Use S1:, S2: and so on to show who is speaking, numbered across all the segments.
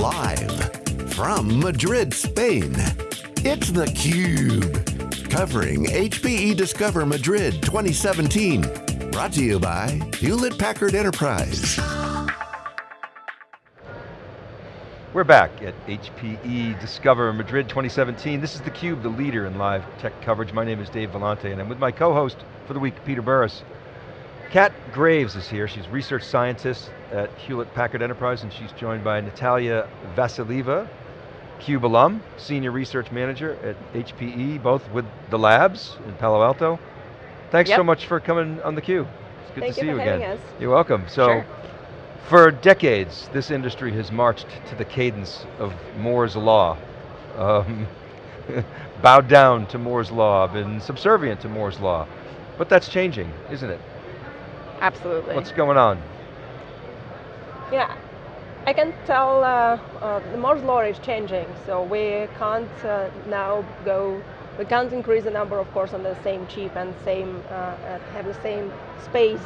S1: Live from Madrid, Spain, it's theCUBE. Covering HPE Discover Madrid 2017. Brought to you by Hewlett Packard Enterprise.
S2: We're back at HPE Discover Madrid 2017. This is theCUBE, the leader in live tech coverage. My name is Dave Vellante and I'm with my co-host for the week, Peter Burris. Kat Graves is here, she's research scientist at Hewlett Packard Enterprise and she's joined by Natalia Vassilieva, CUBE alum, senior research manager at HPE, both with the labs in Palo Alto. Thanks
S3: yep.
S2: so much for coming on the theCUBE. It's good
S3: Thank
S2: to see
S3: you,
S2: you again.
S3: Us.
S2: You're welcome. So,
S3: sure.
S2: for decades, this industry has marched to the cadence of Moore's Law. Um, bowed down to Moore's Law, been subservient to Moore's Law. But that's changing, isn't it?
S3: Absolutely.
S2: What's going on?
S3: Yeah, I can tell uh, uh, the Moore's law is changing, so we can't uh, now go, we can't increase the number of cores on the same chip and same uh, have the same space.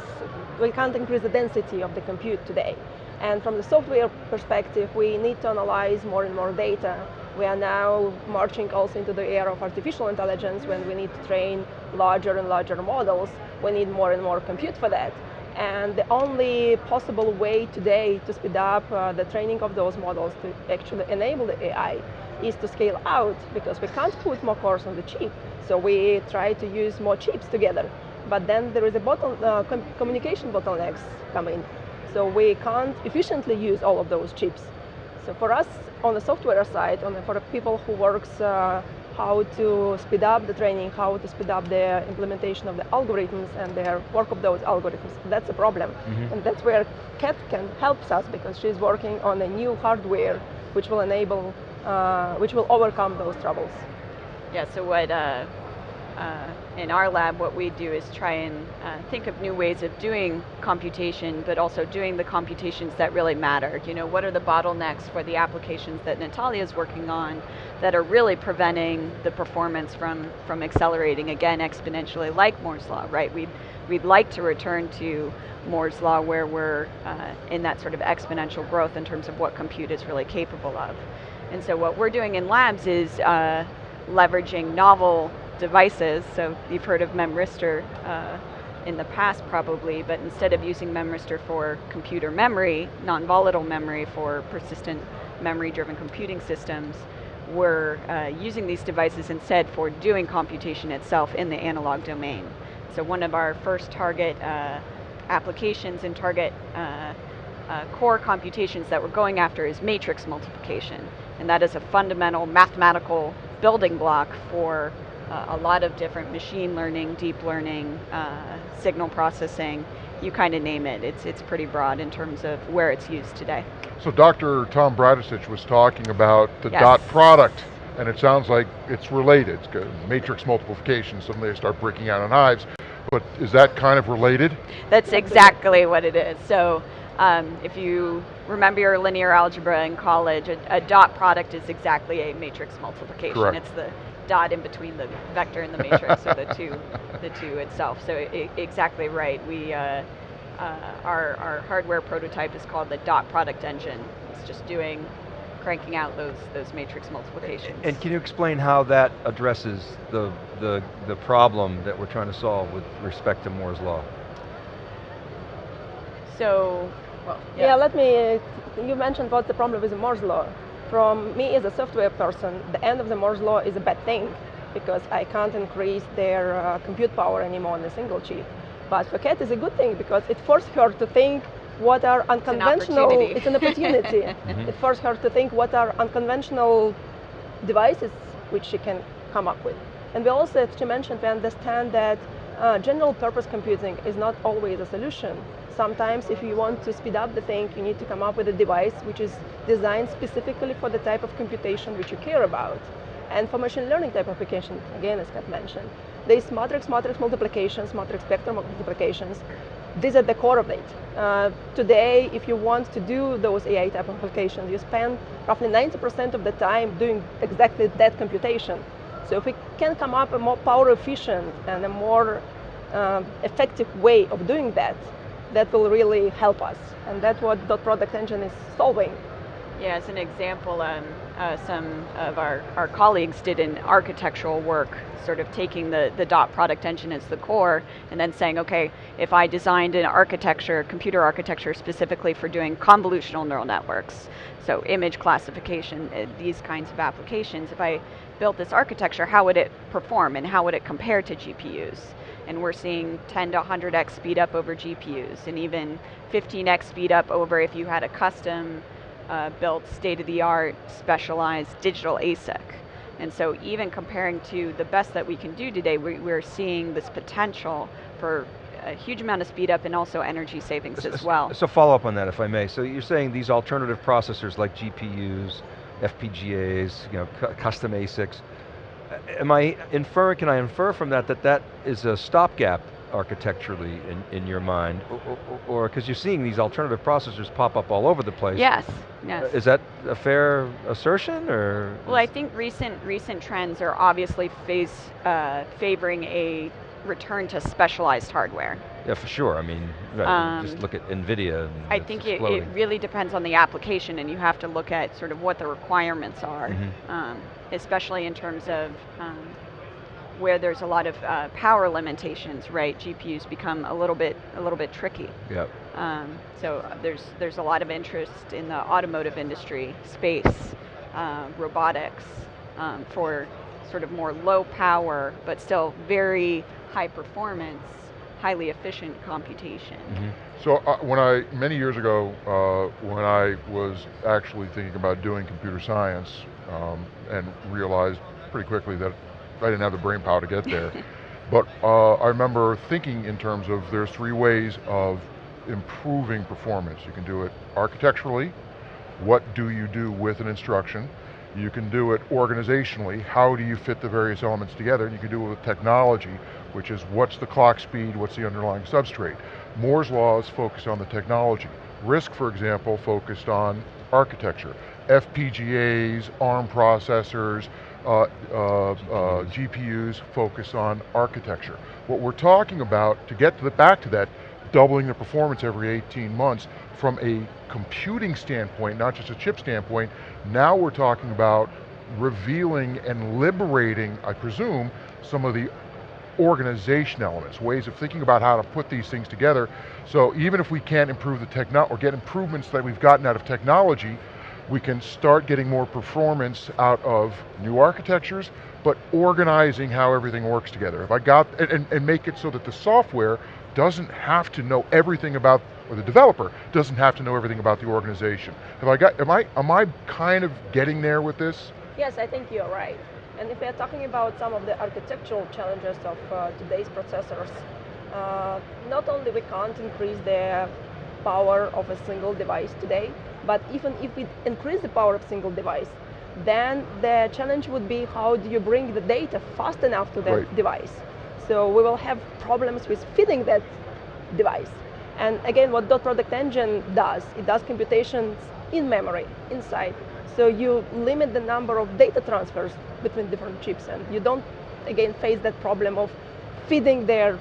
S3: We can't increase the density of the compute today. And from the software perspective, we need to analyze more and more data. We are now marching also into the era of artificial intelligence when we need to train larger and larger models. We need more and more compute for that. And the only possible way today to speed up uh, the training of those models to actually enable the AI is to scale out because we can't put more cores on the chip. So we try to use more chips together. But then there is a bottle, uh, com communication bottlenecks coming. So we can't efficiently use all of those chips. So for us, on the software side, on the, for people who works uh, how to speed up the training, how to speed up the implementation of the algorithms and their work of those algorithms. That's a problem. Mm -hmm. And that's where Kat can help us because she's working on a new hardware which will enable, uh, which will overcome those troubles.
S4: Yeah, so what uh, uh, in our lab, what we do is try and uh, think of new ways of doing computation, but also doing the computations that really matter. You know, what are the bottlenecks for the applications that Natalia is working on that are really preventing the performance from, from accelerating, again, exponentially, like Moore's Law, right? We'd, we'd like to return to Moore's Law where we're uh, in that sort of exponential growth in terms of what compute is really capable of. And so what we're doing in labs is uh, leveraging novel devices, so you've heard of Memristor uh, in the past probably, but instead of using Memristor for computer memory, non-volatile memory for persistent memory-driven computing systems, we're uh, using these devices instead for doing computation itself in the analog domain. So one of our first target uh, applications and target uh, uh, core computations that we're going after is matrix multiplication. And that is a fundamental mathematical building block for uh, a lot of different machine learning, deep learning, uh, signal processing, you kind of name it. It's, it's pretty broad in terms of where it's used today.
S5: So Dr. Tom Bradicich was talking about the
S4: yes.
S5: dot product, and it sounds like it's related. It's matrix multiplication, suddenly they start breaking out in hives, but is that kind of related?
S4: That's exactly what it is. So um, if you remember your linear algebra in college, a, a, dot product is exactly a matrix multiplication.
S5: Correct.
S4: It's the dot in between the vector and the matrix, or the two, the two itself. So I, exactly right. We uh, uh, our our hardware prototype is called the dot product engine. It's just doing cranking out those those matrix multiplications.
S2: And can you explain how that addresses the the the problem that we're trying to solve with respect to Moore's law?
S4: So, well,
S3: yeah. yeah let me. You mentioned what's the problem with Moore's law from me as a software person, the end of the Moore's law is a bad thing because I can't increase their uh, compute power anymore on a single chip. But for Kat, it's a good thing because it forced her to think what are unconventional,
S4: it's
S3: an opportunity. It
S2: Mm-hmm.
S3: forced her to think what are unconventional devices which she can come up with. And we also, as she mentioned, we understand that uh, general purpose computing is not always a solution. Sometimes if you want to speed up the thing, you need to come up with a device which is designed specifically for the type of computation which you care about. And for machine learning type application, again, as Kat mentioned, there's matrix, matrix multiplications, matrix vector multiplications. These are the core of it. Uh, today, if you want to do those AI type applications, you spend roughly 90% of the time doing exactly that computation. So if we can come up a more power efficient and a more uh, effective way of doing that, that will really help us. And that's what dot product engine is solving.
S4: Yeah, as an example, um, uh, some of our, our colleagues did an architectural work, sort of taking the, the dot product engine as the core, and then saying, okay, if I designed an architecture, computer architecture specifically for doing convolutional neural networks, so image classification, uh, these kinds of applications, if I built this architecture, how would it perform and how would it compare to GPUs? And we're seeing 10 to 100x speed up over GPUs, and even 15x speed up over if you had a custom uh, built state-of-the-art specialized digital ASIC. And so even comparing to the best that we can do today, we, we're seeing this potential for a huge amount of speed up and also energy savings as well.
S2: So follow up on that if I may. So you're saying these alternative processors like GPUs, FPGAs, you know, custom ASICs, am I inferring, can I infer from that that that is a stopgap architecturally in, in your mind? Or, because you're seeing these alternative processors pop up all over the place.
S4: Yes, yes.
S2: Is that a fair assertion, or?
S4: Well, I think recent, recent trends are obviously face, uh, favoring a return to specialized hardware.
S2: Yeah, for sure. I mean, um, just look at NVIDIA.
S4: I think it, it, really depends on the application and you have to look at sort of what the requirements are, mm -hmm. um, especially in terms of um, where there's a lot of uh, power limitations, right? GPUs become a little bit a little bit tricky.
S2: Yep.
S4: Um, so uh, there's there's a lot of interest in the automotive industry, space, uh, robotics, um, for sort of more low power but still very high performance, highly efficient computation. Mm -hmm.
S5: So uh, when I many years ago, uh, when I was actually thinking about doing computer science, um, and realized pretty quickly that I didn't have the brain power to get there. but uh, I remember thinking in terms of there's three ways of improving performance. You can do it architecturally, what do you do with an instruction? You can do it organizationally, how do you fit the various elements together? And you can do it with technology, which is what's the clock speed, what's the underlying substrate. Moore's law is focused on the technology. RISC, for example, focused on architecture. FPGAs, ARM processors, uh, uh, uh, GPUs focus on architecture. What we're talking about, to get to the, back to that, doubling the performance every 18 months, from a computing standpoint, not just a chip standpoint, now we're talking about revealing and liberating, I presume, some of the organization elements, ways of thinking about how to put these things together. So even if we can't improve the technology, or get improvements that we've gotten out of technology, we can start getting more performance out of new architectures, but organizing how everything works together. If I got, and, and make it so that the software doesn't have to know everything about, or the developer doesn't have to know everything about the organization. Have I got, am I, am I kind of getting there with this?
S3: Yes, I think you're right. And if we're talking about some of the architectural challenges of uh, today's processors, uh, not only we can't increase the power of a single device today, but even if we increase the power of single device, then the challenge would be how do you bring the data fast enough to that right. device. So we will have problems with feeding that device. And again, what dot product engine does, it does computations in memory, inside. So you limit the number of data transfers between different chips and you don't, again, face that problem of feeding their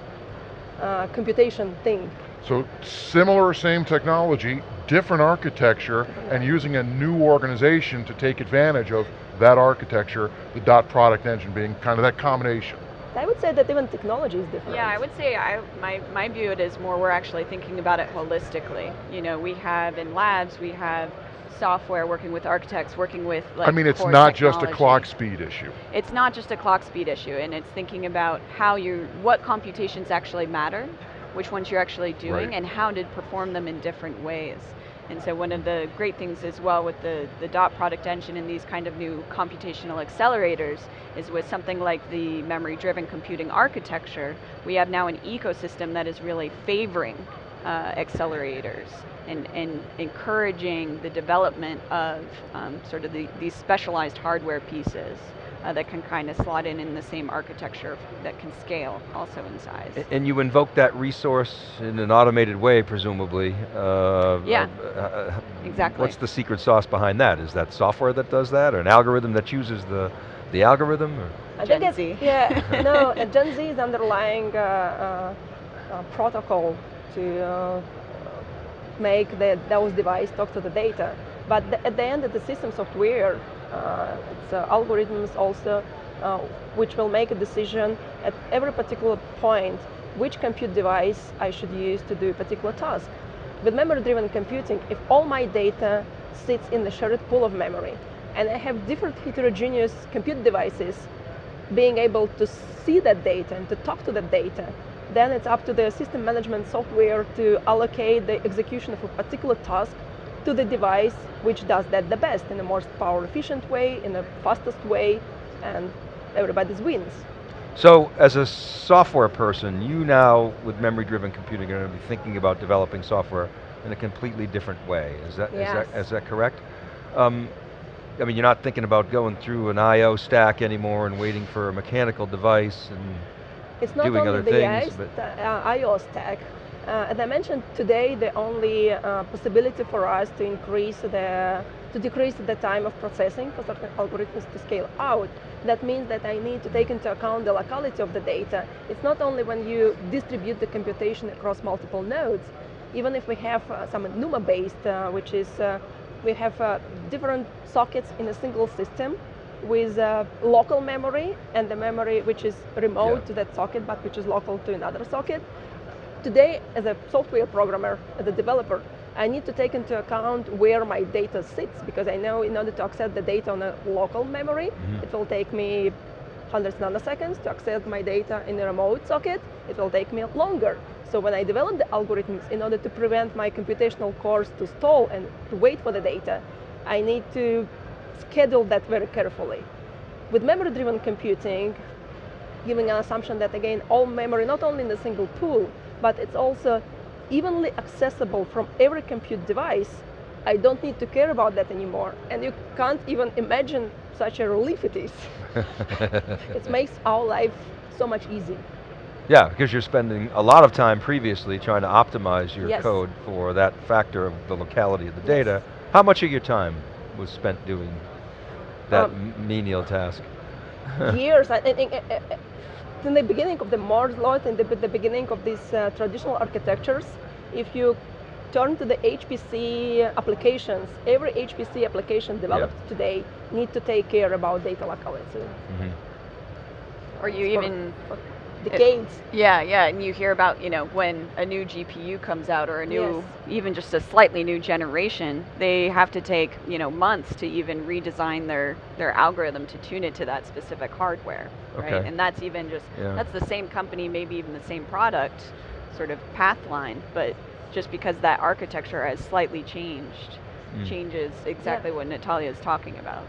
S3: uh, computation thing.
S5: So similar, same technology, different architecture, and using a new organization to take advantage of that architecture, the dot product engine being kind of that combination.
S3: I would say that even technology is different.
S4: Yeah, I would say I, my, my view it is more we're actually thinking about it holistically. You know, we have in labs, we have software working with architects, working with like
S5: I mean, it's not technology. just a clock speed issue.
S4: It's not just a clock speed issue, and it's thinking about how you, what computations actually matter, which ones you're actually doing, right. and how to perform them in different ways. And so one of the great things as well with the, the DOT product engine and these kind of new computational accelerators is with something like the memory-driven computing architecture, we have now an ecosystem that is really favoring uh, accelerators and, and encouraging the development of um, sort of the, these specialized hardware pieces uh, that can kind of slot in in the same architecture that can scale also in size.
S2: And you invoke that resource in an automated way, presumably.
S4: Uh, yeah, uh, uh, exactly.
S2: What's the secret sauce behind that? Is that software that does that, or an algorithm that chooses the, the algorithm? Or?
S3: I Gen think Z. yeah, no, Gen Z is underlying uh, uh, protocol to make the, those devices talk to the data. But the, at the end, the system software, uh, it's uh, algorithms also, uh, which will make a decision at every particular point which compute device I should use to do a particular task. With memory-driven computing, if all my data sits in the shared pool of memory, and I have different heterogeneous compute devices being able to see that data and to talk to that data, then it's up to the system management software to allocate the execution of a particular task to the device which does that the best in the most power efficient way, in the fastest way, and everybody wins.
S2: So as a software person, you now, with memory-driven computing, are going to be thinking about developing software in a completely different way. Is that,
S3: yes.
S2: is that, is that correct? Um, I mean, you're not thinking about going through an I.O. stack anymore and waiting for a mechanical device and
S3: it's not
S2: doing
S3: only
S2: other
S3: the
S2: things.
S3: but uh, I.O. stack. Uh, as I mentioned today, the only uh, possibility for us to increase the, to decrease the time of processing for certain algorithms to scale out. That means that I need to take into account the locality of the data. It's not only when you distribute the computation across multiple nodes, even if we have uh, some NUMA based, uh, which is uh, we have uh, different sockets in a single system with uh, local memory and the memory which is remote yeah. to that socket but which is local to another socket. Today, as a software programmer, as a developer, I need to take into account where my data sits because I know in order to access the data on a local memory, mm -hmm. it will take me hundreds of nanoseconds to access my data in a remote socket. It will take me longer. So when I develop the algorithms in order to prevent my computational cores to stall and to wait for the data, I need to schedule that very carefully. With memory-driven computing, giving an assumption that again, all memory, not only in a single pool, but it's also evenly accessible from every compute device, I don't need to care about that anymore. And you can't even imagine such a relief it is. it makes our life so much easier.
S2: Yeah, because you're spending a lot of time previously trying to optimize your
S3: yes.
S2: code for that factor of the locality of the data. How much of your time was spent doing that um, menial task?
S3: years, I think, uh, uh, in the beginning of the Moore's law, in the, the beginning of these uh, traditional architectures, if you turn to the HPC applications, every HPC application developed yep. today need to take care about data locality. Mm -hmm.
S4: Or you even
S3: for, decades.
S4: It, yeah, yeah, and you hear about, you know, when a new GPU comes out or a new, yes. even just a slightly new generation, they have to take, you know, months to even redesign their, their algorithm to tune it to that specific hardware, okay. right? And that's even just, yeah. that's the same company, maybe even the same product, sort of path line, but just because that architecture has slightly changed, mm. changes exactly yeah. what Natalia is talking about.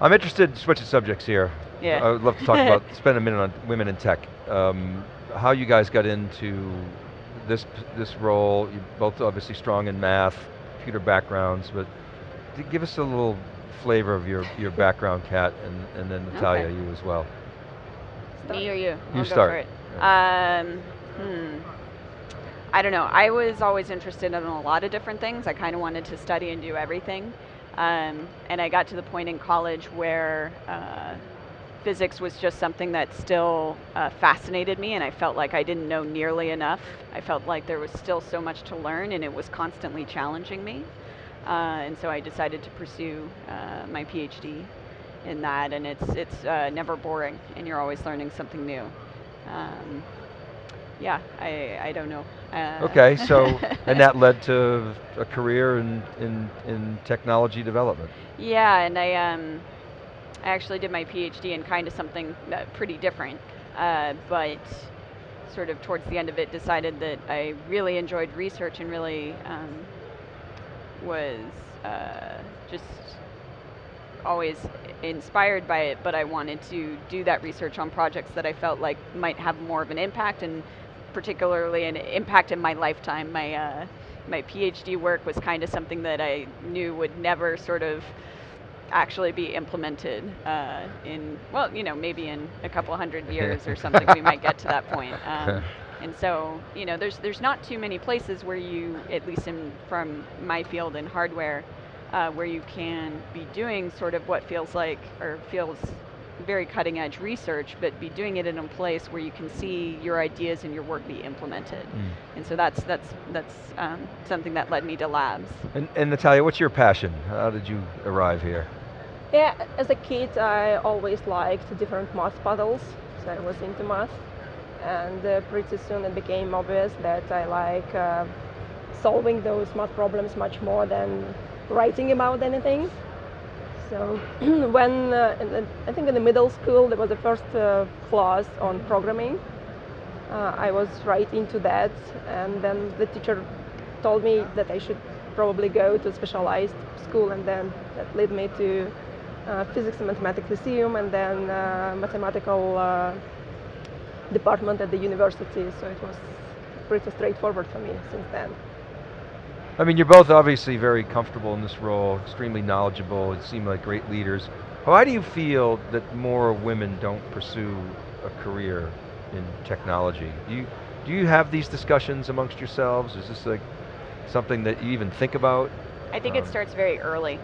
S2: I'm interested in switching subjects here. Yeah. I would love to talk about, spend a minute on women in tech. Um, how you guys got into this this role, you're both obviously strong in math, computer backgrounds, but give us a little flavor of your, your background, Kat, and, and then Natalia, okay. you as well.
S4: Me or you?
S2: You
S4: I'll
S2: start.
S4: Um, hmm. I don't know, I was always interested in a lot of different things. I kind of wanted to study and do everything. Um, and I got to the point in college where uh, physics was just something that still uh, fascinated me and I felt like I didn't know nearly enough. I felt like there was still so much to learn and it was constantly challenging me. Uh, and so I decided to pursue uh, my PhD in that and it's, it's uh, never boring and you're always learning something new. Um, yeah, I, I don't know.
S2: Uh, okay, so, and that led to a career in, in, in technology development.
S4: Yeah, and I, um, I actually did my PhD in kind of something uh, pretty different, uh, but sort of towards the end of it decided that I really enjoyed research and really um, was uh, just always inspired by it, but I wanted to do that research on projects that I felt like might have more of an impact and particularly an impact in my lifetime. My, uh, my PhD work was kind of something that I knew would never sort of actually be implemented uh, in, well, you know, maybe in a couple hundred years or something, we might get to that point. Um, and so, you know, there's, there's not too many places where you, at least in, from my field in hardware, uh, where you can be doing sort of what feels like, or feels very cutting edge research, but be doing it in a place where you can see your ideas and your work be implemented. Mm. And so that's, that's, that's um, something that led me to labs.
S2: And, and Natalia, what's your passion? How did you arrive here?
S3: Yeah, as a kid I always liked different math puzzles, so I was into math. And uh, pretty soon it became obvious that I like uh, solving those math problems much more than writing about anything. So when, uh, the, I think in the middle school, there was the first uh, class on programming. Uh, I was right into that, and then the teacher told me that I should probably go to a specialized school, and then that led me to uh, Physics and Mathematics Lyceum, and then uh, mathematical uh, department at the university, so it was pretty straightforward for me since then.
S2: I mean, you're both obviously very comfortable in this role, extremely knowledgeable, you seem like great leaders. Why do you feel that more women don't pursue a career in technology? Do you, do you have these discussions amongst yourselves? Is this like something that you even think about?
S4: I think um, it starts very early.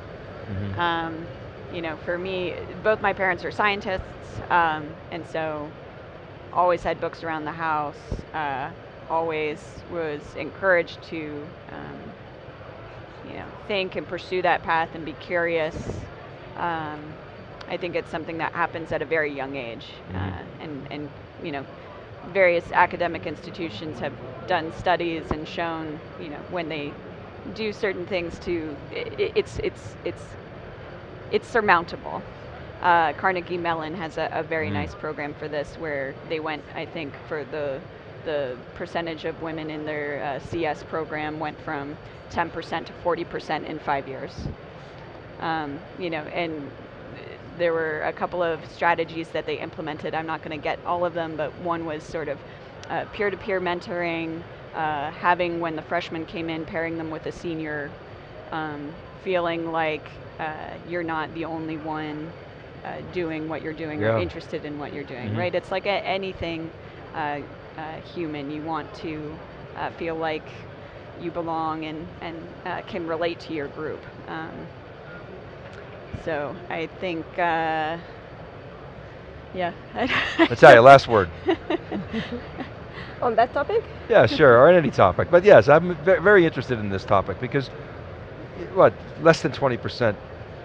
S4: Mm -hmm. um, you know, for me, both my parents are scientists, um, and so always had books around the house, uh, always was encouraged to um, you know, think and pursue that path and be curious. Um, I think it's something that happens at a very young age, mm-hmm. uh, and and you know, various academic institutions have done studies and shown you know when they do certain things to it, it's it's it's it's surmountable. Uh, Carnegie Mellon has a, a very mm. nice program for this where they went, I think, for the the percentage of women in their uh, CS program went from 10% to 40% in five years. Um, you know, and there were a couple of strategies that they implemented. I'm not going to get all of them, but one was sort of uh, peer-to-peer mentoring, uh, having when the freshmen came in, pairing them with a senior, um, feeling like uh, you're not the only one uh, doing what you're doing yeah. or interested in what you're doing, mm -hmm. right? It's like anything uh, human. You want to uh, feel like you belong and, and uh, can relate to your group. Um, so I think, uh, yeah.
S2: Let's tell you, last word.
S3: on that topic?
S2: Yeah, sure, or any topic. But yes, I'm very interested in this topic because, what, less than 20%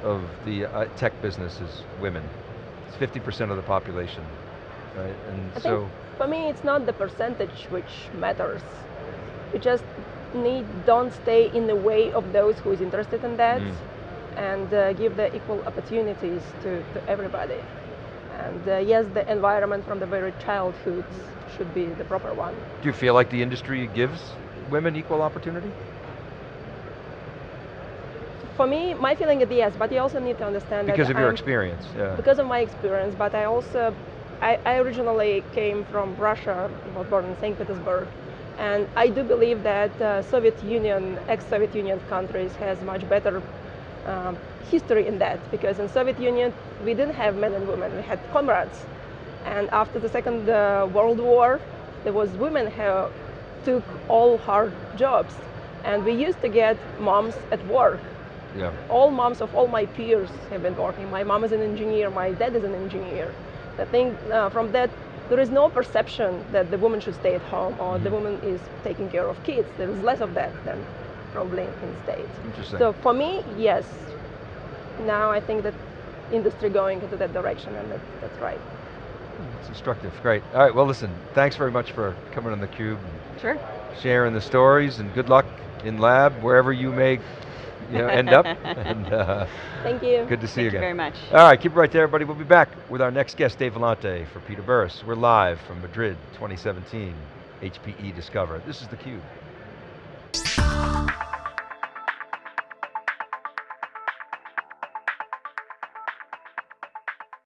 S2: of the uh, tech business is women. It's 50% of the population, right? And
S3: I so for me, it's not the percentage which matters. You just need, don't stay in the way of those who is interested in that mm. and uh, give the equal opportunities to, to everybody. And uh, yes, the environment from the very childhood should be the proper one.
S2: Do you feel like the industry gives women equal opportunity?
S3: For me, my feeling is yes, but you also need to understand
S2: because
S3: of
S2: your experience, yeah.
S3: Because of my experience, but I also I, I originally came from Russia, was born in St. Petersburg, and I do believe that uh, Soviet Union, ex-Soviet Union countries has much better um, history in that because in Soviet Union we didn't have men and women, we had comrades. And after the Second uh, World War, there was women who took all hard jobs. And we used to get moms at work. Yeah. All moms of all my peers have been working. My mom is an engineer, my dad is an engineer. I think uh, from that, there is no perception that the woman should stay at home or mm-hmm. the woman is taking care of kids. There is less of that than probably in States.
S2: Interesting.
S3: So for me, yes. Now I think that industry going into that direction and that, that's right.
S2: It's instructive, great. All right, well listen, thanks very much for coming on theCUBE.
S3: Sure.
S2: Sharing the stories and good luck in lab, wherever you may you know, end up. and,
S3: uh, Thank you.
S2: Good to see
S4: Thank
S2: you again.
S4: you very much.
S2: All right, keep it right there, everybody. We'll be back with our next guest, Dave Vellante for Peter Burris. We're live from Madrid 2017, HPE Discover. This is theCUBE.